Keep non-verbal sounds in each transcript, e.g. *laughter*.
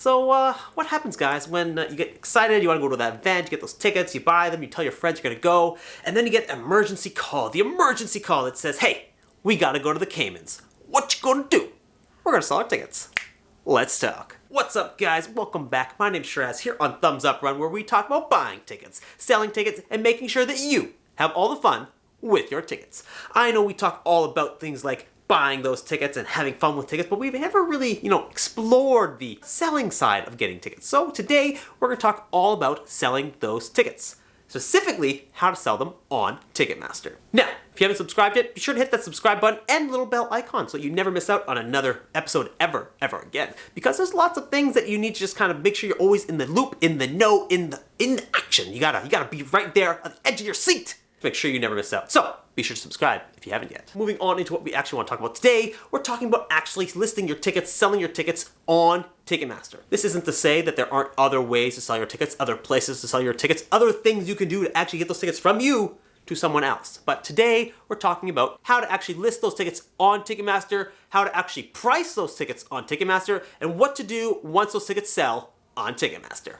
So, uh, what happens, guys, when uh, you get excited, you want to go to that event, you get those tickets, you buy them, you tell your friends you're going to go, and then you get emergency call, the emergency call that says, hey, we got to go to the Caymans. What you gonna do? We're going to sell our tickets. Let's talk. What's up, guys? Welcome back. My name's Shiraz here on Thumbs Up Run, where we talk about buying tickets, selling tickets, and making sure that you have all the fun with your tickets. I know we talk all about things like buying those tickets and having fun with tickets, but we've never really, you know, explored the selling side of getting tickets. So today, we're gonna talk all about selling those tickets. Specifically, how to sell them on Ticketmaster. Now, if you haven't subscribed yet, be sure to hit that subscribe button and little bell icon so you never miss out on another episode ever, ever again. Because there's lots of things that you need to just kind of make sure you're always in the loop, in the know, in the in the action. You gotta you gotta be right there on the edge of your seat to make sure you never miss out. So, be sure to subscribe if you haven't yet. Moving on into what we actually want to talk about today, we're talking about actually listing your tickets, selling your tickets on Ticketmaster. This isn't to say that there aren't other ways to sell your tickets, other places to sell your tickets, other things you can do to actually get those tickets from you to someone else. But today, we're talking about how to actually list those tickets on Ticketmaster, how to actually price those tickets on Ticketmaster, and what to do once those tickets sell on Ticketmaster.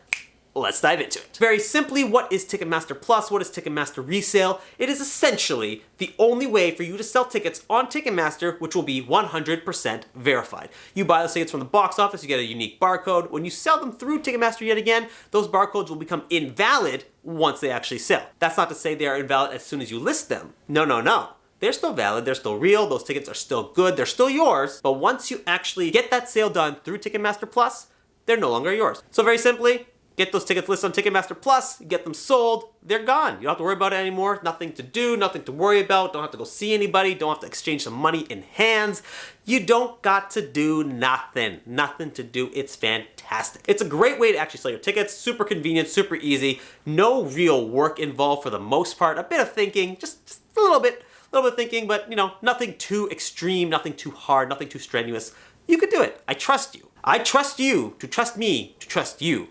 Let's dive into it. Very simply, what is Ticketmaster Plus? What is Ticketmaster Resale? It is essentially the only way for you to sell tickets on Ticketmaster, which will be 100% verified. You buy those tickets from the box office, you get a unique barcode. When you sell them through Ticketmaster yet again, those barcodes will become invalid once they actually sell. That's not to say they are invalid as soon as you list them. No, no, no they're still valid, they're still real, those tickets are still good, they're still yours, but once you actually get that sale done through Ticketmaster Plus, they're no longer yours. So very simply, Get those tickets listed on Ticketmaster Plus, get them sold, they're gone. You don't have to worry about it anymore. Nothing to do, nothing to worry about. Don't have to go see anybody. Don't have to exchange some money in hands. You don't got to do nothing. Nothing to do. It's fantastic. It's a great way to actually sell your tickets. Super convenient, super easy. No real work involved for the most part. A bit of thinking, just, just a little bit, a little bit of thinking, but you know, nothing too extreme, nothing too hard, nothing too strenuous. You could do it. I trust you. I trust you to trust me to trust you.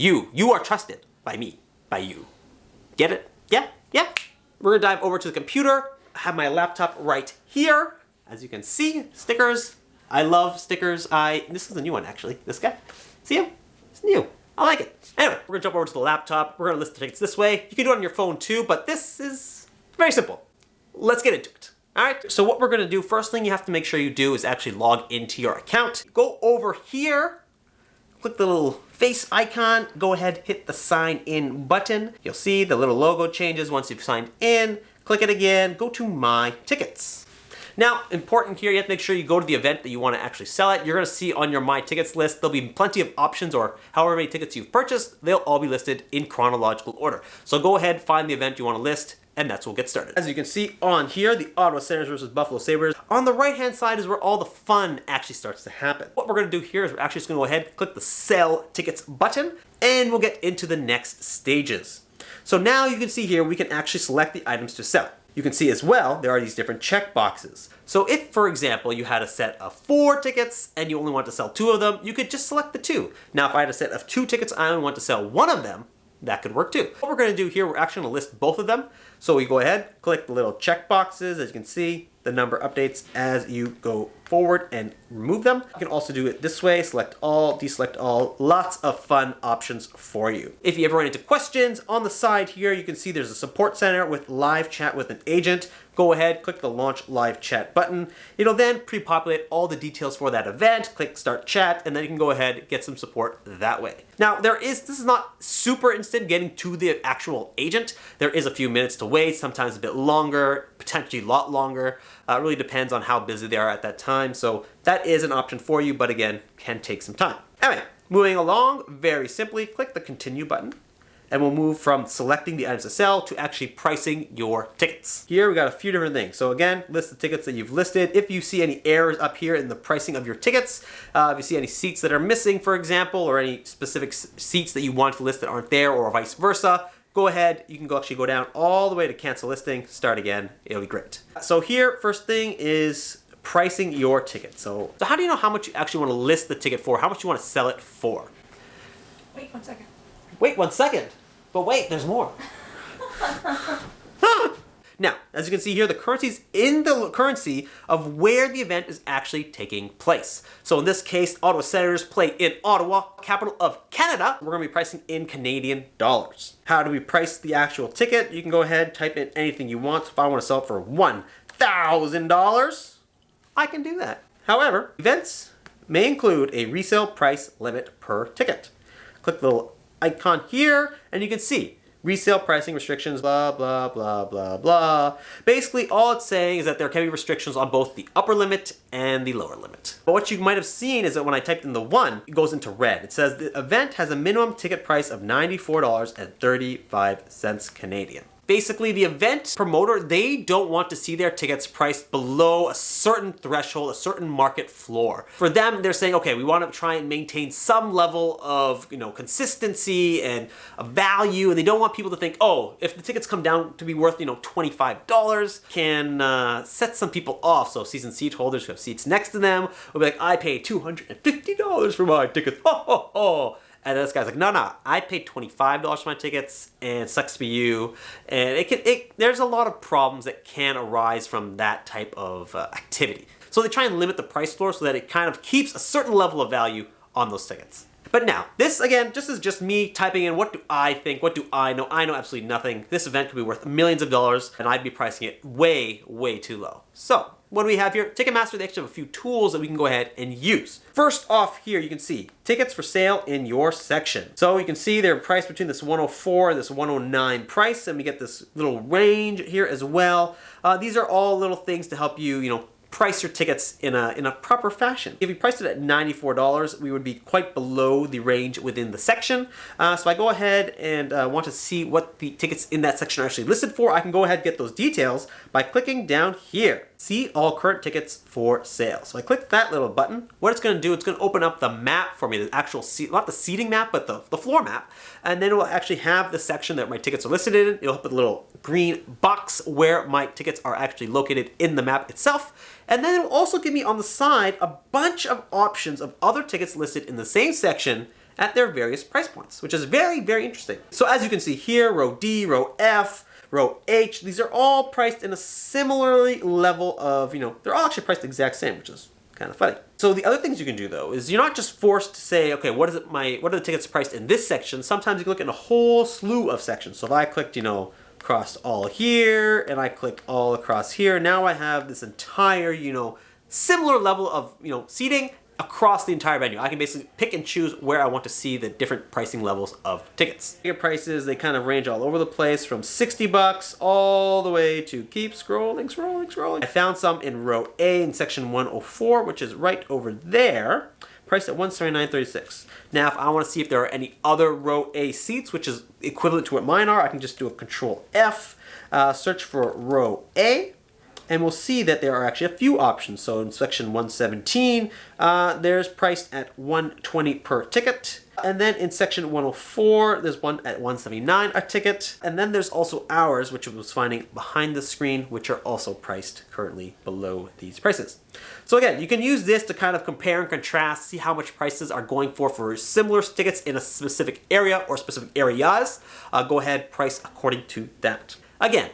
You, you are trusted by me, by you. Get it? Yeah, yeah. We're gonna dive over to the computer. I have my laptop right here. As you can see, stickers. I love stickers. I, this is a new one actually, this guy. See him? It's new. I like it. Anyway, we're gonna jump over to the laptop. We're gonna list the tickets this way. You can do it on your phone too, but this is very simple. Let's get into it. All right, so what we're gonna do, first thing you have to make sure you do is actually log into your account. Go over here click the little face icon, go ahead, hit the sign in button. You'll see the little logo changes once you've signed in. Click it again, go to my tickets. Now, important here, you have to make sure you go to the event that you want to actually sell at. You're going to see on your My Tickets list, there'll be plenty of options or however many tickets you've purchased, they'll all be listed in chronological order. So go ahead, find the event you want to list, and that's what we'll get started. As you can see on here, the Ottawa Senators versus Buffalo Sabres. On the right-hand side is where all the fun actually starts to happen. What we're gonna do here is we're actually just gonna go ahead, click the Sell Tickets button, and we'll get into the next stages. So now you can see here, we can actually select the items to sell. You can see as well, there are these different check boxes. So if, for example, you had a set of four tickets and you only want to sell two of them, you could just select the two. Now, if I had a set of two tickets, I only want to sell one of them, that could work too. What we're going to do here, we're actually to list both of them. So we go ahead, click the little check boxes. As you can see, the number updates as you go forward and remove them. You can also do it this way, select all, deselect all, lots of fun options for you. If you ever run into questions, on the side here, you can see there's a support center with live chat with an agent. Go ahead, click the launch live chat button. It'll then pre-populate all the details for that event, click start chat, and then you can go ahead, get some support that way. Now there is, this is not super instant getting to the actual agent. There is a few minutes to wait, sometimes a bit longer, potentially a lot longer. Uh, it really depends on how busy they are at that time. So that is an option for you, but again, can take some time. Anyway, moving along, very simply, click the continue button and we'll move from selecting the items to sell to actually pricing your tickets. Here we got a few different things. So again, list the tickets that you've listed. If you see any errors up here in the pricing of your tickets, uh, if you see any seats that are missing, for example, or any specific seats that you want to list that aren't there or vice versa, go ahead, you can go actually go down all the way to cancel listing, start again, it'll be great. So here, first thing is pricing your ticket. So, so how do you know how much you actually want to list the ticket for? How much you want to sell it for? Wait one second. Wait one second. But wait, there's more. *laughs* Now, as you can see here, the currency is in the currency of where the event is actually taking place. So in this case, Ottawa Senators play in Ottawa, capital of Canada. We're gonna be pricing in Canadian dollars. How do we price the actual ticket? You can go ahead, type in anything you want. So if I wanna sell it for $1,000, I can do that. However, events may include a resale price limit per ticket. Click the little icon here and you can see resale pricing restrictions, blah, blah, blah, blah, blah. Basically, all it's saying is that there can be restrictions on both the upper limit and the lower limit. But what you might have seen is that when I typed in the one, it goes into red. It says the event has a minimum ticket price of $94.35 Canadian basically the event promoter, they don't want to see their tickets priced below a certain threshold, a certain market floor. For them, they're saying, okay, we want to try and maintain some level of, you know, consistency and value, and they don't want people to think, oh, if the tickets come down to be worth, you know, $25, can uh, set some people off. So season seat holders who have seats next to them will be like, I paid $250 for my tickets. *laughs* Ho, ho, ho. And this guy's like, no, no, I paid $25 for my tickets and sucks to be you. And it can, it, there's a lot of problems that can arise from that type of uh, activity. So they try and limit the price floor so that it kind of keeps a certain level of value on those tickets. But now, this again, just is just me typing in what do I think, what do I know? I know absolutely nothing. This event could be worth millions of dollars and I'd be pricing it way, way too low. So what do we have here? Ticketmaster, they actually have a few tools that we can go ahead and use. First off here, you can see tickets for sale in your section. So you can see they're priced between this 104 and this 109 price, and we get this little range here as well. Uh, these are all little things to help you, you know, price your tickets in a, in a proper fashion. If you priced it at $94, we would be quite below the range within the section. Uh, so I go ahead and uh, want to see what the tickets in that section are actually listed for. I can go ahead and get those details by clicking down here. See all current tickets for sale. So I click that little button. What it's gonna do, it's gonna open up the map for me, the actual seat, not the seating map, but the, the floor map. And then it will actually have the section that my tickets are listed in. It'll put a little green box where my tickets are actually located in the map itself. And then it will also give me on the side a bunch of options of other tickets listed in the same section at their various price points, which is very, very interesting. So as you can see here, row D, row F, row H, these are all priced in a similarly level of, you know, they're all actually priced the exact same, which is kind of funny. So the other things you can do though is you're not just forced to say, okay, what is it my what are the tickets priced in this section? Sometimes you can look in a whole slew of sections. So if I clicked, you know, across all here and I click all across here. Now I have this entire, you know, similar level of, you know, seating across the entire venue. I can basically pick and choose where I want to see the different pricing levels of tickets. Ticket prices, they kind of range all over the place from 60 bucks all the way to keep scrolling, scrolling, scrolling. I found some in row A in section 104, which is right over there priced at 179.36. Now, if I want to see if there are any other row A seats, which is equivalent to what mine are, I can just do a control F, uh, search for row A, and we'll see that there are actually a few options. So in section 117, uh, there's priced at 120 per ticket. And then in section 104, there's one at 179 a ticket. And then there's also hours, which was finding behind the screen, which are also priced currently below these prices. So again, you can use this to kind of compare and contrast, see how much prices are going for for similar tickets in a specific area or specific areas. Uh, go ahead, price according to that. Again,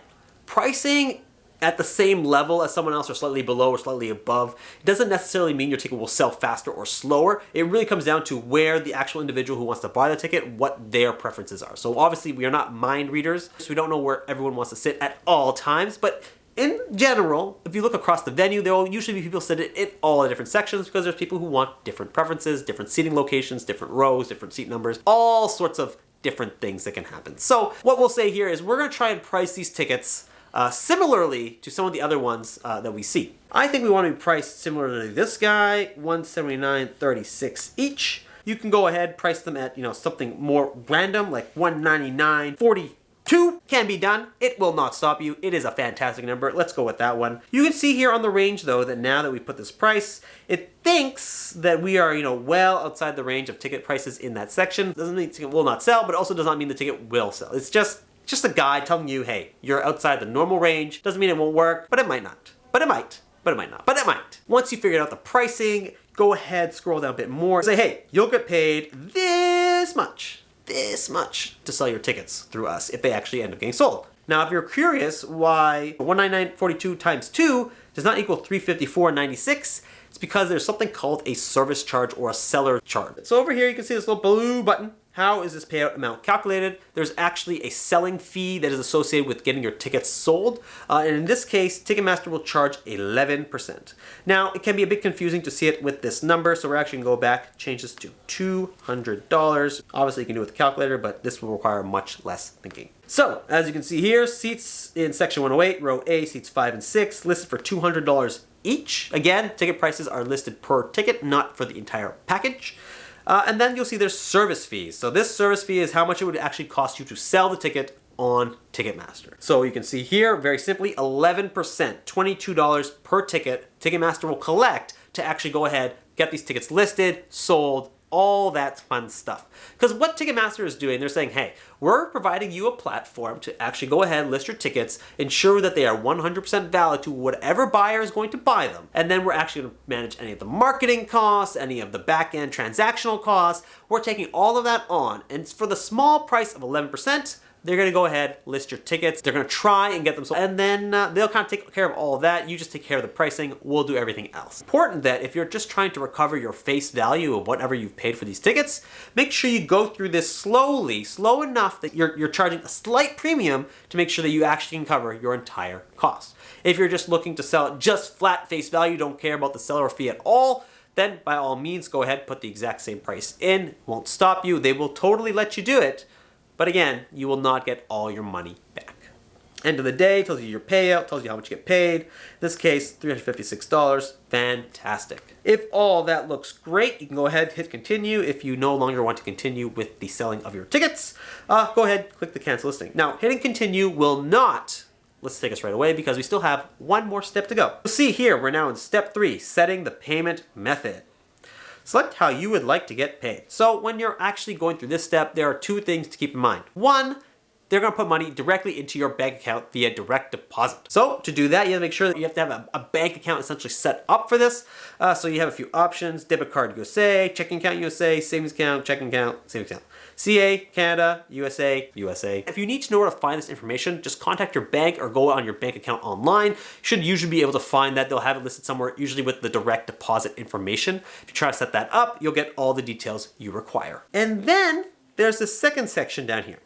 pricing at the same level as someone else or slightly below or slightly above it doesn't necessarily mean your ticket will sell faster or slower. It really comes down to where the actual individual who wants to buy the ticket, what their preferences are. So obviously we are not mind readers, so we don't know where everyone wants to sit at all times, but in general, if you look across the venue, there will usually be people sitting in all the different sections because there's people who want different preferences, different seating locations, different rows, different seat numbers, all sorts of different things that can happen. So what we'll say here is we're gonna try and price these tickets uh, similarly to some of the other ones uh, that we see. I think we want to be priced similarly to this guy, 179.36 each. You can go ahead, price them at, you know, something more random, like 199.42 can be done. It will not stop you. It is a fantastic number. Let's go with that one. You can see here on the range though that now that we put this price, it thinks that we are, you know, well outside the range of ticket prices in that section. Doesn't mean ticket will not sell, but also does not mean the ticket will sell. It's just just a guy telling you, hey, you're outside the normal range. Doesn't mean it won't work, but it might not. But it might. But it might not. But it might. Once you figured out the pricing, go ahead, scroll down a bit more. Say, hey, you'll get paid this much, this much to sell your tickets through us if they actually end up getting sold. Now, if you're curious why 199.42 times 2 does not equal 354.96, it's because there's something called a service charge or a seller charge. So over here you can see this little blue button how is this payout amount calculated? There's actually a selling fee that is associated with getting your tickets sold. Uh, and in this case, Ticketmaster will charge 11%. Now, it can be a bit confusing to see it with this number, so we're actually gonna go back, change this to $200. Obviously, you can do it with a calculator, but this will require much less thinking. So, as you can see here, seats in section 108, row A, seats 5 and 6, listed for $200 each. Again, ticket prices are listed per ticket, not for the entire package. Uh, and then you'll see there's service fees. So this service fee is how much it would actually cost you to sell the ticket on Ticketmaster. So you can see here, very simply, 11%, $22 per ticket, Ticketmaster will collect to actually go ahead, get these tickets listed, sold, all that fun stuff. Because what Ticketmaster is doing, they're saying, hey, we're providing you a platform to actually go ahead, list your tickets, ensure that they are 100% valid to whatever buyer is going to buy them. And then we're actually going to manage any of the marketing costs, any of the back-end transactional costs. We're taking all of that on. And for the small price of 11%, they're to go ahead, list your tickets. They're to try and get them sold. And then uh, they'll kind of take care of all of that. You just take care of the pricing. We'll do everything else. Important that if you're just trying to recover your face value of whatever you've paid for these tickets, make sure you go through this slowly, slow enough that you're, you're charging a slight premium to make sure that you actually can cover your entire cost. If you're just looking to sell just flat face value, don't care about the seller fee at all, then by all means go ahead put the exact same price in. Won't stop you. They will totally let you do it but again, you will not get all your money back. End of the day, tells you your payout, tells you how much you get paid. In this case, $356, fantastic. If all that looks great, you can go ahead, hit continue. If you no longer want to continue with the selling of your tickets, uh, go ahead, click the cancel listing. Now, hitting continue will not let's take us right away because we still have one more step to go. See here, we're now in step three, setting the payment method. Select how you would like to get paid. So when you're actually going through this step, there are two things to keep in mind. One, they're going to put money directly into your bank account via direct deposit. So to do that, you have to make sure that you have to have a, a bank account essentially set up for this. Uh, so you have a few options, debit card USA, checking account USA, savings account, checking account, savings account. CA, Canada, USA, USA. If you need to know where to find this information, just contact your bank or go on your bank account online. You should usually be able to find that. They'll have it listed somewhere, usually with the direct deposit information. If you try to set that up, you'll get all the details you require. And then there's the second section down here.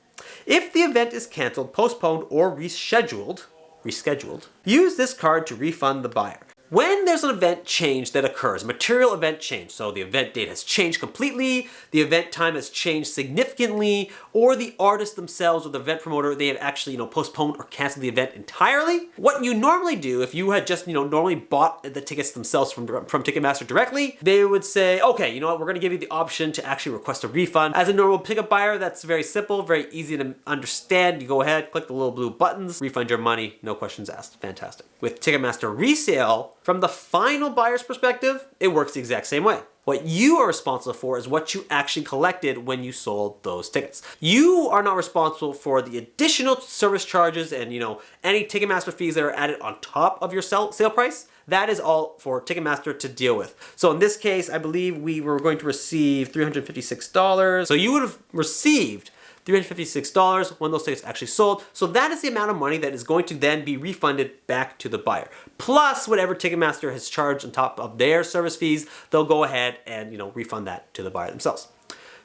If the event is canceled, postponed, or rescheduled, rescheduled, use this card to refund the buyer. When there's an event change that occurs, material event change, so the event date has changed completely, the event time has changed significantly, or the artist themselves or the event promoter, they have actually, you know, postponed or canceled the event entirely, what you normally do if you had just, you know, normally bought the tickets themselves from, from Ticketmaster directly, they would say, okay, you know what, we're gonna give you the option to actually request a refund. As a normal pickup buyer, that's very simple, very easy to understand. You go ahead, click the little blue buttons, refund your money, no questions asked. Fantastic. With Ticketmaster resale, from the final buyer's perspective, it works the exact same way. What you are responsible for is what you actually collected when you sold those tickets. You are not responsible for the additional service charges and you know any Ticketmaster fees that are added on top of your sell, sale price. That is all for Ticketmaster to deal with. So in this case, I believe we were going to receive $356. So you would have received $356 when those tickets actually sold. So that is the amount of money that is going to then be refunded back to the buyer. Plus whatever Ticketmaster has charged on top of their service fees, they'll go ahead and you know refund that to the buyer themselves.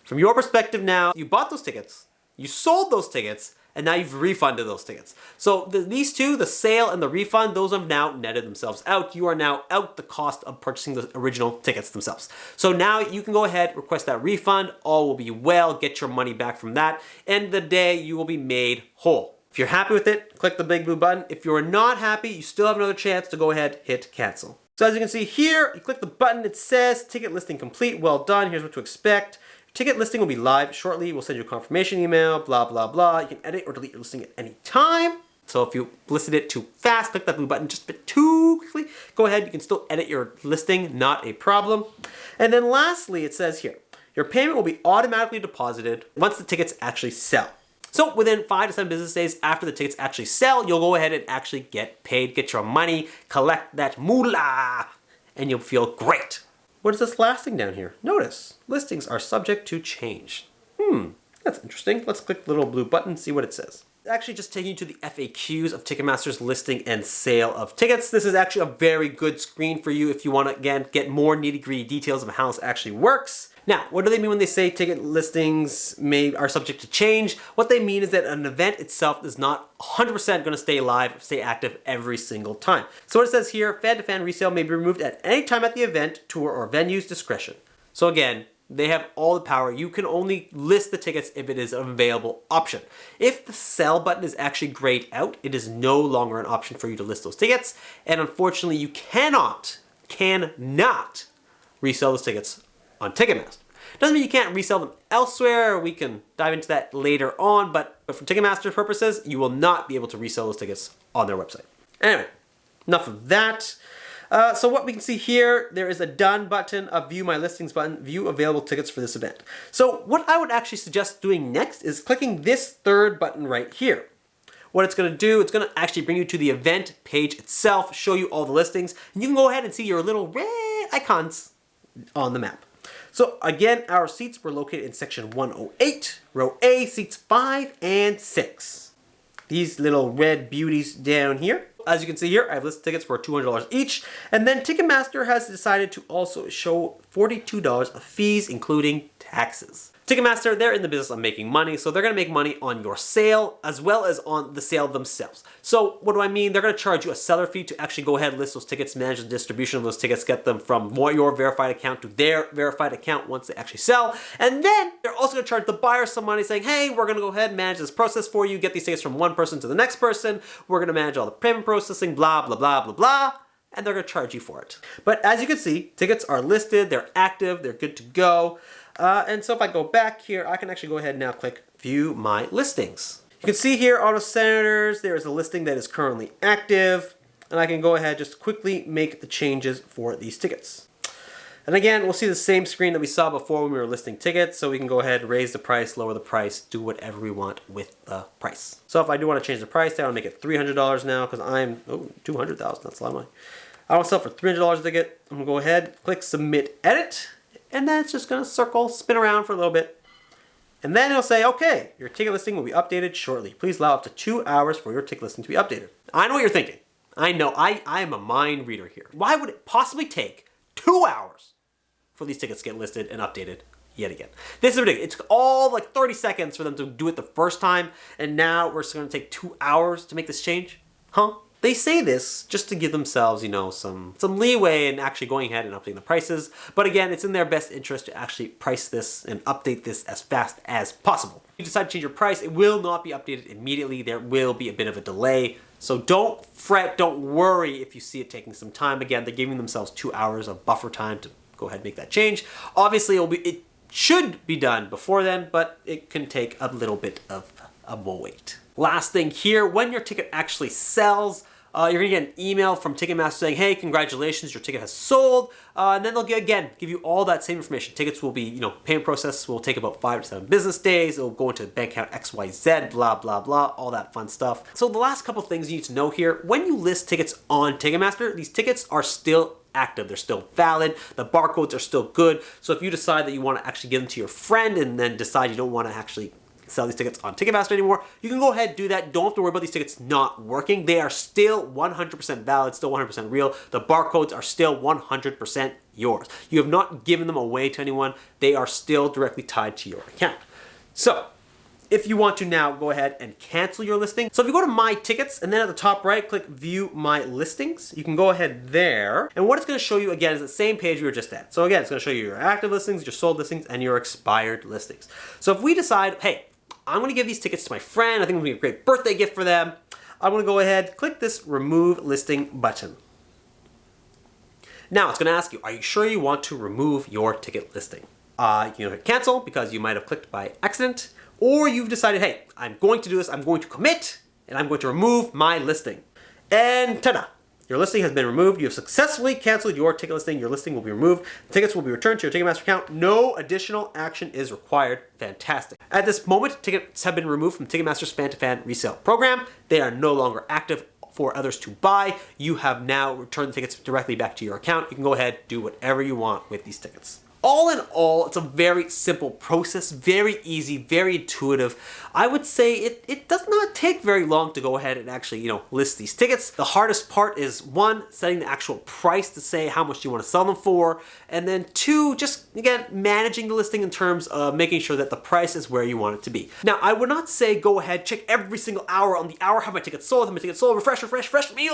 From your perspective now, you bought those tickets, you sold those tickets, and now you've refunded those tickets. So the, these two, the sale and the refund, those have now netted themselves out. You are now out the cost of purchasing the original tickets themselves. So now you can go ahead, request that refund, all will be well, get your money back from that. End the day, you will be made whole. If you're happy with it, click the big blue button. If you're not happy, you still have another chance to go ahead, hit cancel. So as you can see here, you click the button, it says ticket listing complete, well done, here's what to expect. Ticket listing will be live shortly. We'll send you a confirmation email, blah, blah, blah. You can edit or delete your listing at any time. So if you listed it too fast, click that blue button just a bit too quickly, go ahead, you can still edit your listing, not a problem. And then lastly, it says here, your payment will be automatically deposited once the tickets actually sell. So within five to seven business days after the tickets actually sell, you'll go ahead and actually get paid, get your money, collect that moolah, and you'll feel great. What is this last thing down here? Notice, listings are subject to change. Hmm, that's interesting. Let's click the little blue button, see what it says. actually just taking you to the FAQs of Ticketmaster's listing and sale of tickets. This is actually a very good screen for you if you want to, again, get more nitty-gritty details of how this actually works. Now, what do they mean when they say ticket listings may are subject to change? What they mean is that an event itself is not 100% going to stay live, stay active every single time. So what it says here, fan-to-fan -fan resale may be removed at any time at the event, tour, or venue's discretion. So again, they have all the power. You can only list the tickets if it is an available option. If the sell button is actually grayed out, it is no longer an option for you to list those tickets. And unfortunately, you cannot, cannot resell those tickets on Ticketmaster. Doesn't mean you can't resell them elsewhere. We can dive into that later on, but for Ticketmaster purposes, you will not be able to resell those tickets on their website. Anyway, enough of that. Uh, so what we can see here, there is a done button, a view my listings button, view available tickets for this event. So what I would actually suggest doing next is clicking this third button right here. What it's going to do, it's going to actually bring you to the event page itself, show you all the listings, and you can go ahead and see your little red icons on the map. So again, our seats were located in section 108, row A, seats 5 and 6. These little red beauties down here. As you can see here, I have listed tickets for $200 each. And then Ticketmaster has decided to also show $42 of fees, including taxes. Ticketmaster, they're in the business of making money, so they're to make money on your sale as well as on the sale themselves. So what do I mean? They're going to charge you a seller fee to actually go ahead and list those tickets, manage the distribution of those tickets, get them from your verified account to their verified account once they actually sell. And then they're also to charge the buyer some money saying, hey, we're going to go ahead and manage this process for you, get these tickets from one person to the next person. We're going to manage all the payment processing, blah, blah, blah, blah, blah and they're going to charge you for it. But as you can see, tickets are listed, they're active, they're good to go. Uh, and so if I go back here, I can actually go ahead and now click view my listings. You can see here, Ottawa Senators, there is a listing that is currently active. And I can go ahead just quickly make the changes for these tickets. And again, we'll see the same screen that we saw before when we were listing tickets. So we can go ahead, raise the price, lower the price, do whatever we want with the price. So if I do want to change the price down, make it $300 now because I'm, oh, 200,000, that's a lot of money. I want to sell for $300 a ticket. I'm going to go ahead, click submit edit and then it's just gonna circle, spin around for a little bit. And then it'll say, okay, your ticket listing will be updated shortly. Please allow up to two hours for your ticket listing to be updated. I know what you're thinking. I know, I, I am a mind reader here. Why would it possibly take two hours for these tickets to get listed and updated yet again? This is ridiculous. It took all like 30 seconds for them to do it the first time, and now we're gonna take two hours to make this change? Huh? They say this just to give themselves, you know, some, some leeway in actually going ahead and updating the prices. But again, it's in their best interest to actually price this and update this as fast as possible. If you decide to change your price, it will not be updated immediately. There will be a bit of a delay. So don't fret, don't worry if you see it taking some time. Again, they're giving themselves two hours of buffer time to go ahead and make that change. Obviously, it'll be, it should be done before then, but it can take a little bit of a wait. Last thing here, when your ticket actually sells, uh, you're gonna get an email from Ticketmaster saying, hey, congratulations, your ticket has sold. Uh, and then they'll get, again, give you all that same information. Tickets will be, you know, payment process will take about five to seven business days. It'll go into the bank account XYZ, blah, blah, blah, all that fun stuff. So the last couple things you need to know here, when you list tickets on Ticketmaster, these tickets are still active. They're still valid. The barcodes are still good. So if you decide that you want to actually give them to your friend and then decide you don't want to actually sell these tickets on Ticketmaster anymore, you can go ahead and do that. Don't have to worry about these tickets not working. They are still 100% valid, still 100% real. The barcodes are still 100% yours. You have not given them away to anyone. They are still directly tied to your account. So, if you want to now go ahead and cancel your listing. So if you go to my tickets and then at the top right, click view my listings, you can go ahead there. And what it's gonna show you again is the same page we were just at. So again, it's gonna show you your active listings, your sold listings, and your expired listings. So if we decide, hey, I'm gonna give these tickets to my friend. I think it'll be a great birthday gift for them. I'm gonna go ahead, click this remove listing button. Now it's gonna ask you, are you sure you want to remove your ticket listing? Uh, you hit cancel because you might have clicked by accident, or you've decided, hey, I'm going to do this, I'm going to commit, and I'm going to remove my listing. And ta-da! Your listing has been removed. You have successfully canceled your ticket listing. Your listing will be removed. The tickets will be returned to your Ticketmaster account. No additional action is required. Fantastic. At this moment, tickets have been removed from Ticketmaster's fan-to-fan -fan resale program. They are no longer active for others to buy. You have now returned the tickets directly back to your account. You can go ahead, do whatever you want with these tickets. All in all, it's a very simple process, very easy, very intuitive. I would say it, it does not take very long to go ahead and actually, you know, list these tickets. The hardest part is one, setting the actual price to say how much you want to sell them for, and then two, just again, managing the listing in terms of making sure that the price is where you want it to be. Now, I would not say go ahead, check every single hour on the hour, have my ticket sold, have my ticket sold, refresh, refresh, refresh me.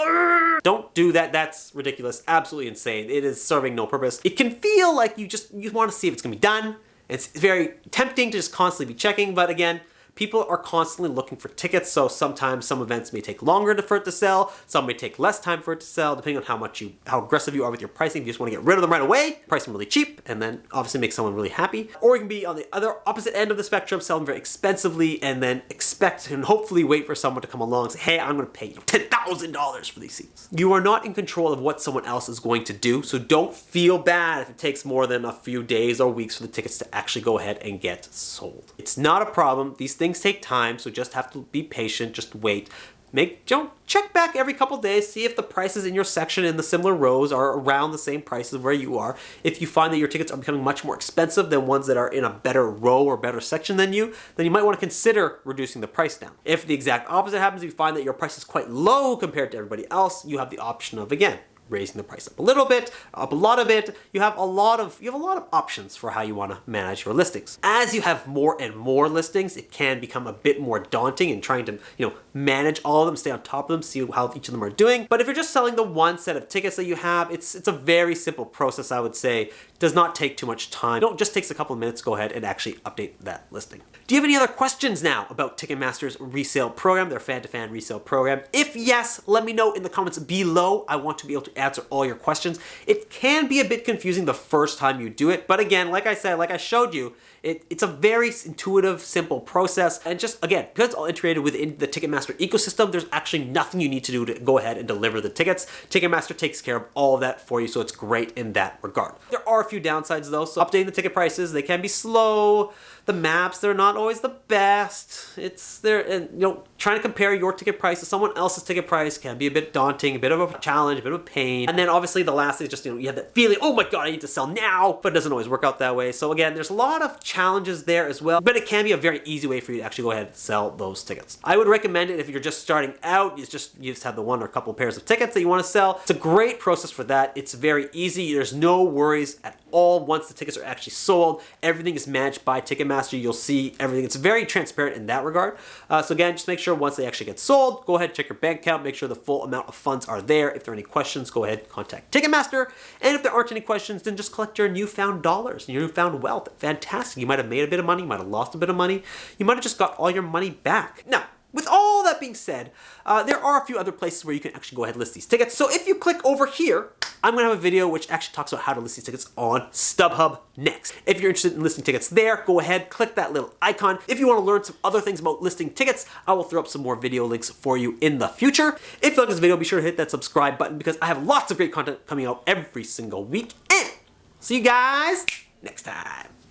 Don't do that. That's ridiculous. Absolutely insane. It is serving no purpose. It can feel like you just you want to see if it's going to be done. It's very tempting to just constantly be checking, but again, people are constantly looking for tickets, so sometimes some events may take longer for it to sell, some may take less time for it to sell, depending on how much you, how aggressive you are with your pricing. If you just want to get rid of them right away, price them really cheap, and then obviously make someone really happy. Or you can be on the other opposite end of the spectrum, sell them very expensively, and then expect and hopefully wait for someone to come along and say, hey, I'm going to pay you $10,000 for these seats. You are not in control of what someone else is going to do, so don't feel bad if it takes more than a few days or weeks for the tickets to actually go ahead and get sold. It's not a problem. These things things take time, so just have to be patient, just wait. Make don't check back every couple days, see if the prices in your section in the similar rows are around the same prices where you are. If you find that your tickets are becoming much more expensive than ones that are in a better row or better section than you, then you might want to consider reducing the price down. If the exact opposite happens, you find that your price is quite low compared to everybody else, you have the option of again raising the price up a little bit, up a lot of it. You have a lot of you have a lot of options for how you want to manage your listings. As you have more and more listings, it can become a bit more daunting in trying to, you know, manage all of them, stay on top of them, see how each of them are doing. But if you're just selling the one set of tickets that you have, it's it's a very simple process, I would say. Does not take too much time. It just takes a couple of minutes go ahead and actually update that listing. Do you have any other questions now about Ticketmaster's resale program, their fan-to-fan -fan resale program? If yes, let me know in the comments below. I want to be able to answer all your questions. It can be a bit confusing the first time you do it, but again, like I said, like I showed you, it, it's a very intuitive, simple process. And just, again, because it's all integrated within the Ticketmaster ecosystem, there's actually nothing you need to do to go ahead and deliver the tickets. Ticketmaster takes care of all of that for you, so it's great in that regard. There are a few downsides though, so updating the ticket prices, they can be slow. The maps, they're not always the best. It's there, and you know, trying to compare your ticket price to someone else's ticket price can be a bit daunting, a bit of a challenge, a bit of a pain. And then obviously the last thing is just, you know, you have that feeling, oh my God, I need to sell now, but it doesn't always work out that way. So again, there's a lot of challenges there as well, but it can be a very easy way for you to actually go ahead and sell those tickets. I would recommend it if you're just starting out, it's just, you just have the one or a couple pairs of tickets that you want to sell. It's a great process for that. It's very easy. There's no worries at all once the tickets are actually sold. Everything is managed by Ticketmaster. You'll see everything. It's very transparent in that regard. Uh, so again, just make sure once they actually get sold, go ahead, check your bank account, make sure the full amount of funds are there. If there are any questions, go ahead, contact Ticketmaster. And if there aren't any questions, then just collect your newfound dollars, your newfound wealth. Fantastic. You might have made a bit of money, you might have lost a bit of money. You might have just got all your money back. Now, with all that being said, uh, there are a few other places where you can actually go ahead and list these tickets. So if you click over here, I'm gonna have a video which actually talks about how to list these tickets on StubHub next. If you're interested in listing tickets there, go ahead, click that little icon. If you wanna learn some other things about listing tickets, I will throw up some more video links for you in the future. If you like this video, be sure to hit that subscribe button because I have lots of great content coming out every single week. And see you guys next time.